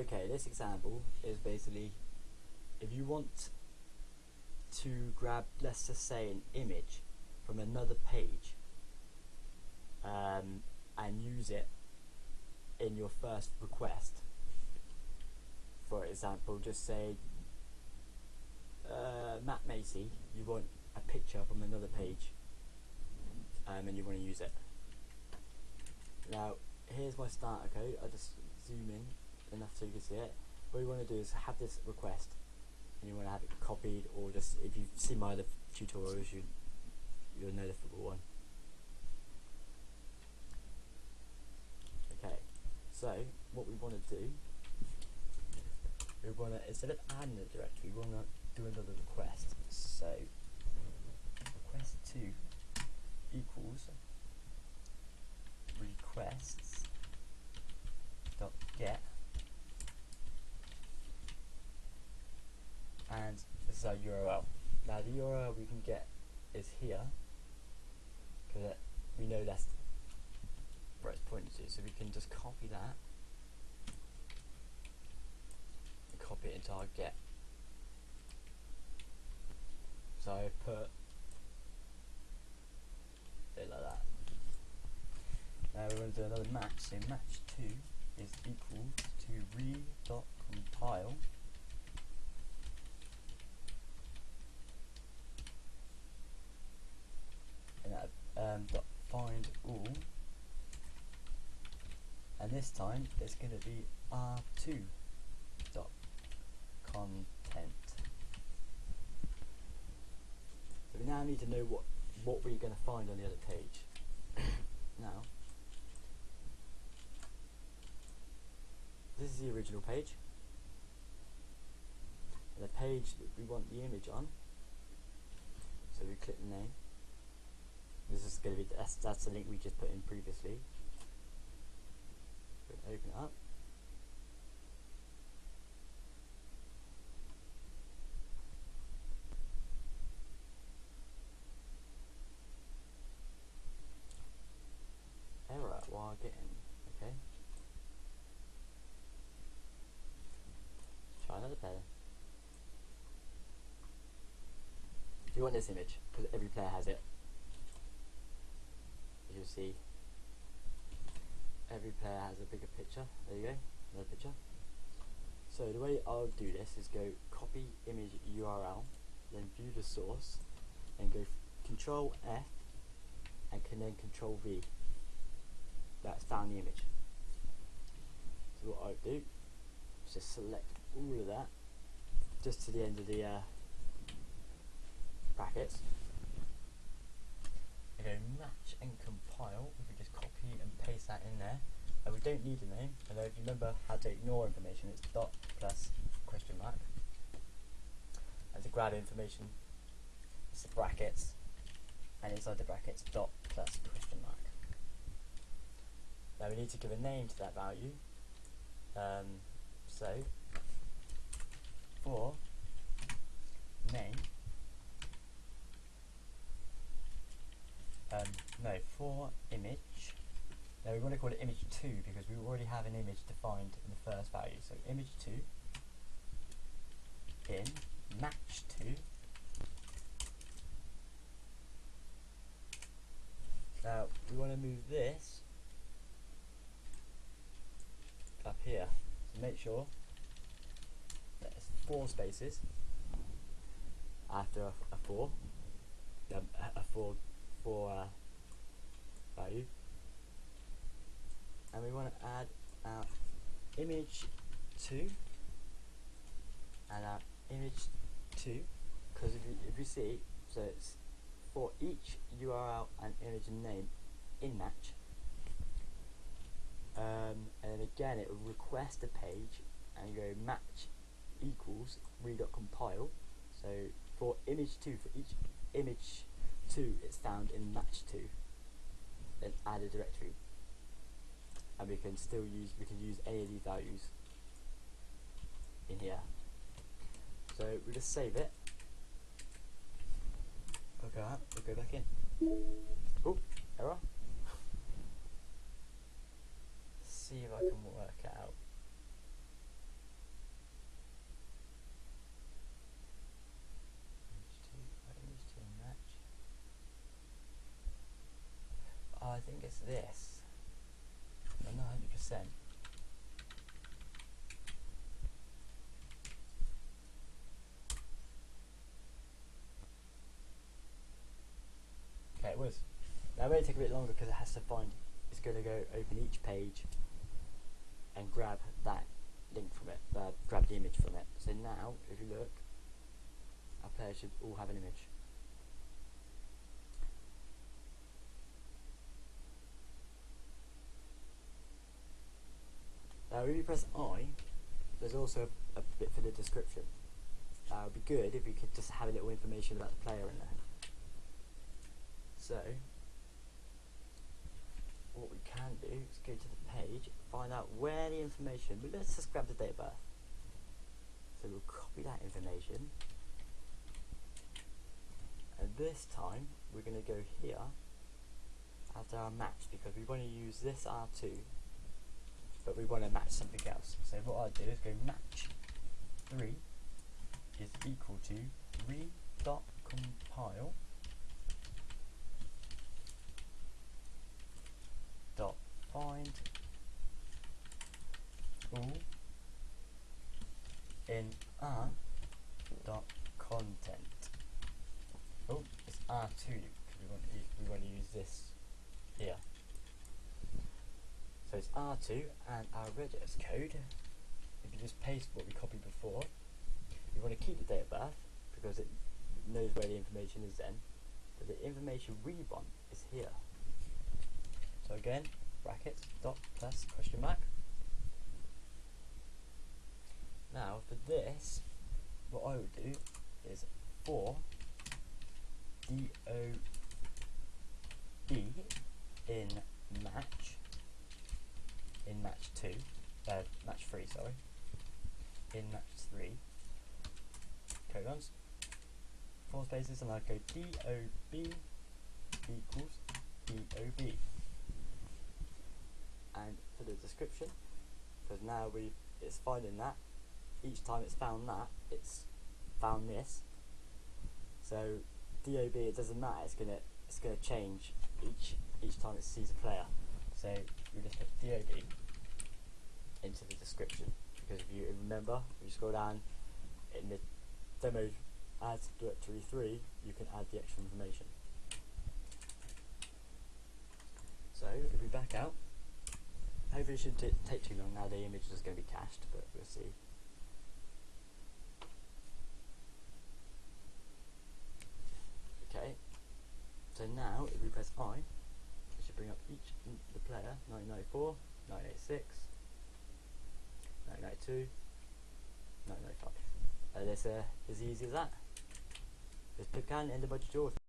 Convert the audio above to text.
okay, this example is basically if you want to grab, let's just say, an image from another page um, and use it in your first request. For example, just say uh, Matt Macy, you want a picture from another page um, and you want to use it. Now, here's my starter code. I just enough so you can see it. What you want to do is have this request and you want to have it copied or just if you've seen my other tutorials you you'll know the football one. Okay, so what we want to do we want to instead of adding a directory we want to do another request. So request two equals requests dot get and this is our URL. Now the URL we can get is here because uh, we know that's where it's pointing to so we can just copy that and copy it into our get. So I put it like that. Now we're going to do another match, so match 2 is equal to re.compile and that um, dot find all and this time it's going to be r2 dot content. So we now need to know what what we're going to find on the other page. Now this is the original page. The page that we want the image on. So we click the name. This is going to be that's, that's the link we just put in previously open it up error while getting okay? Try another player. Do you want this image because every player has it. As you'll see every player has a bigger picture. There you go another picture. So the way I'll do this is go copy image URL then view the source and go control F and can then control V. That's found the image. So what I'll do is just select all of that just to the end of the uh, brackets and go match and compile if we just copy and paste that in there and we don't need a name. And if you remember how to ignore information it's dot plus question mark. And to grab information it's the brackets. And inside the brackets dot plus question mark. Now we need to give a name to that value. Um, so for name um, no for image now we want to call it image 2 because we already have an image defined in the first value. So image 2 in match 2 now we want to move this up here. So make sure there's four spaces after a, a 4 um, a 4 for uh, value and we want to add our image 2 and our image 2 because if you, if you see so it's for each URL and image name in match. Um, and again it will request a page and go match equals re.compile so for image 2 for each image 2 it's found in match 2 then add a directory and we can still use we can use any of these values in here. So we just save it. Okay we'll go back in. Oh error. See if I can work it out percent. Okay, it was. Take a bit longer because it has to find. It's going to go open each page and grab that link from it, uh, grab the image from it. So now, if you look, our players should all have an image. Now, if you press I, there's also a, a bit for the description. Uh, would be good if you could just have a little information about the player in there. So, what we can do is go to the page, find out where the information, but let's just grab the date of birth. So we'll copy that information. And this time, we're going to go here after our match because we want to use this R2 but we want to match something else. So what I'll do is go match 3 is equal to re dot compile dot find all in r dot content. Oh, it's R2 because we want to we want to use this here. So it's R2 and our regex code, if you just paste what we copied before, you want to keep the date of birth because it knows where the information is then, but the information we want is here. So again, brackets, dot, plus, question mark. Now for this, what I would do is for DOB in match in match 2, uh, match 3, sorry, in match 3, colons, four spaces, and I go DOB equals DOB. And for the description, because now we it's finding that, each time it's found that, it's found this. So DOB, it doesn't matter, it's gonna it's gonna change each each time it sees a player. So we just put DOB into the description because if you remember, if you scroll down in the demo add directory 3, you can add the extra information. So if we back out, hopefully it shouldn't take too long now, the image is going to be cached, but we'll see. Okay, so now if we press I, it should bring up each the player, 1994, 1986, 1992, 1995. And it's uh, as easy as that. Just click on in the budget yours.